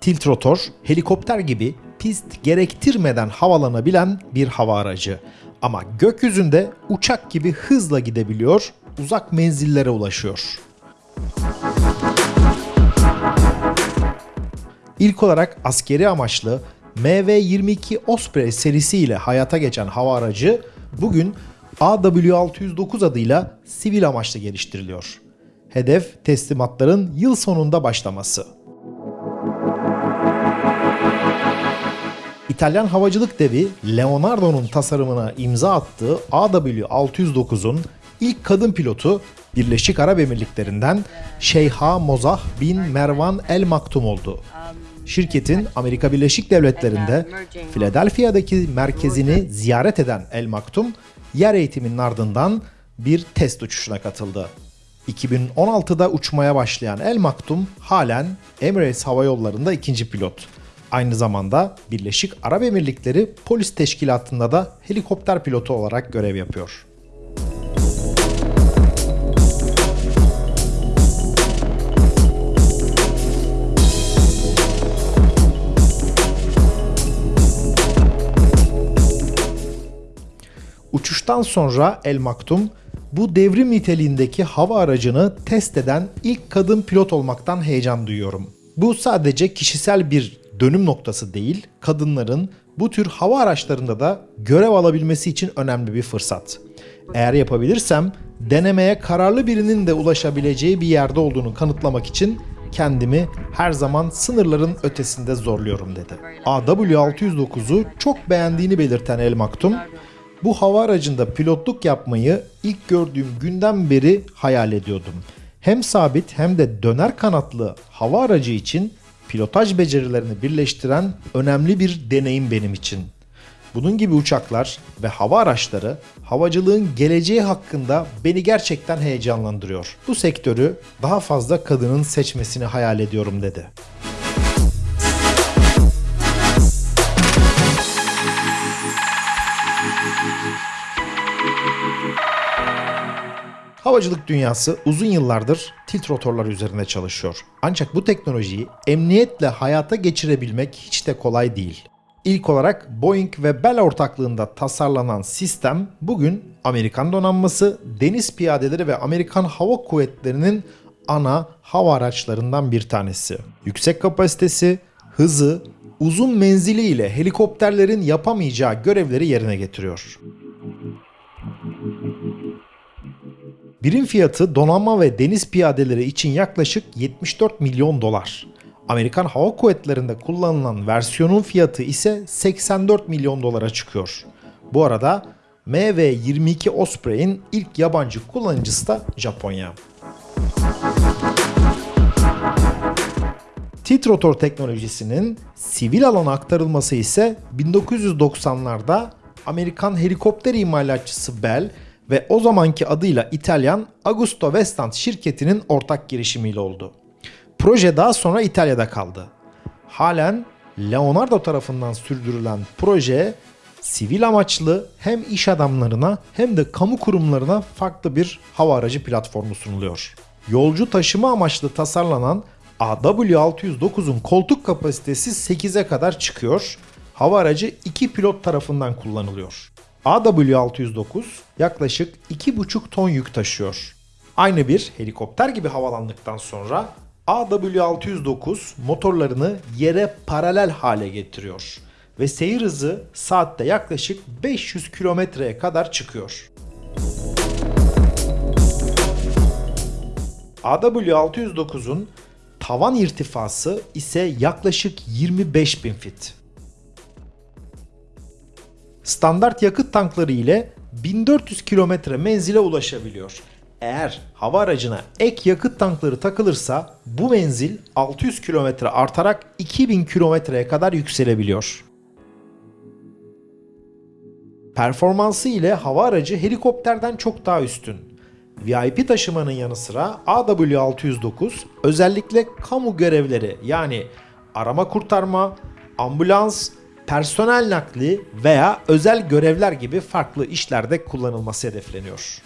Tiltrotor, helikopter gibi pist gerektirmeden havalanabilen bir hava aracı. Ama gökyüzünde uçak gibi hızla gidebiliyor, uzak menzillere ulaşıyor. İlk olarak askeri amaçlı MV-22 Osprey serisiyle hayata geçen hava aracı bugün AW609 adıyla sivil amaçlı geliştiriliyor. Hedef teslimatların yıl sonunda başlaması. İtalyan havacılık devi Leonardo'nun tasarımına imza attığı AW609'un ilk kadın pilotu Birleşik Arap Emirlikleri'nden Şeyha Mozah bin Mervan El Maktum oldu. Şirketin Amerika Birleşik Devletleri'nde Philadelphia'daki merkezini ziyaret eden El Maktum, yer eğitiminin ardından bir test uçuşuna katıldı. 2016'da uçmaya başlayan El Maktum halen Emirates Hava Yolları'nda ikinci pilot. Aynı zamanda Birleşik Arap Emirlikleri Polis Teşkilatı'nda da helikopter pilotu olarak görev yapıyor. Uçuştan sonra El Maktum bu devrim niteliğindeki hava aracını test eden ilk kadın pilot olmaktan heyecan duyuyorum. Bu sadece kişisel bir dönüm noktası değil, kadınların bu tür hava araçlarında da görev alabilmesi için önemli bir fırsat. Eğer yapabilirsem denemeye kararlı birinin de ulaşabileceği bir yerde olduğunu kanıtlamak için kendimi her zaman sınırların ötesinde zorluyorum dedi. AW609'u çok beğendiğini belirten El Maktum, bu hava aracında pilotluk yapmayı ilk gördüğüm günden beri hayal ediyordum. Hem sabit hem de döner kanatlı hava aracı için pilotaj becerilerini birleştiren önemli bir deneyim benim için. Bunun gibi uçaklar ve hava araçları havacılığın geleceği hakkında beni gerçekten heyecanlandırıyor. Bu sektörü daha fazla kadının seçmesini hayal ediyorum dedi. Havacılık dünyası uzun yıllardır tilt rotorlar üzerine çalışıyor. Ancak bu teknolojiyi emniyetle hayata geçirebilmek hiç de kolay değil. İlk olarak Boeing ve Bell ortaklığında tasarlanan sistem bugün Amerikan donanması, deniz piyadeleri ve Amerikan Hava Kuvvetleri'nin ana hava araçlarından bir tanesi. Yüksek kapasitesi, hızı, uzun menzili ile helikopterlerin yapamayacağı görevleri yerine getiriyor. Birim fiyatı donanma ve deniz piyadeleri için yaklaşık 74 milyon dolar. Amerikan Hava Kuvvetleri'nde kullanılan versiyonun fiyatı ise 84 milyon dolara çıkıyor. Bu arada MV-22 Osprey'in ilk yabancı kullanıcısı da Japonya. Titrotor teknolojisinin sivil alana aktarılması ise 1990'larda Amerikan helikopter imalatçısı Bell ve o zamanki adıyla İtalyan Augusto Westland şirketinin ortak girişimiyle oldu. Proje daha sonra İtalya'da kaldı. Halen Leonardo tarafından sürdürülen proje sivil amaçlı hem iş adamlarına hem de kamu kurumlarına farklı bir hava aracı platformu sunuluyor. Yolcu taşıma amaçlı tasarlanan AW609'un koltuk kapasitesi 8'e kadar çıkıyor. Hava aracı iki pilot tarafından kullanılıyor. AW609 yaklaşık 2,5 ton yük taşıyor. Aynı bir helikopter gibi havalandıktan sonra AW609 motorlarını yere paralel hale getiriyor ve seyir hızı saatte yaklaşık 500 kilometreye kadar çıkıyor. AW609'un tavan irtifası ise yaklaşık 25 bin fit. Standart yakıt tankları ile 1400 kilometre menzile ulaşabiliyor. Eğer hava aracına ek yakıt tankları takılırsa bu menzil 600 kilometre artarak 2000 kilometreye kadar yükselebiliyor. Performansı ile hava aracı helikopterden çok daha üstün. VIP taşımanın yanı sıra AW609 özellikle kamu görevleri yani arama kurtarma, ambulans, personel nakli veya özel görevler gibi farklı işlerde kullanılması hedefleniyor.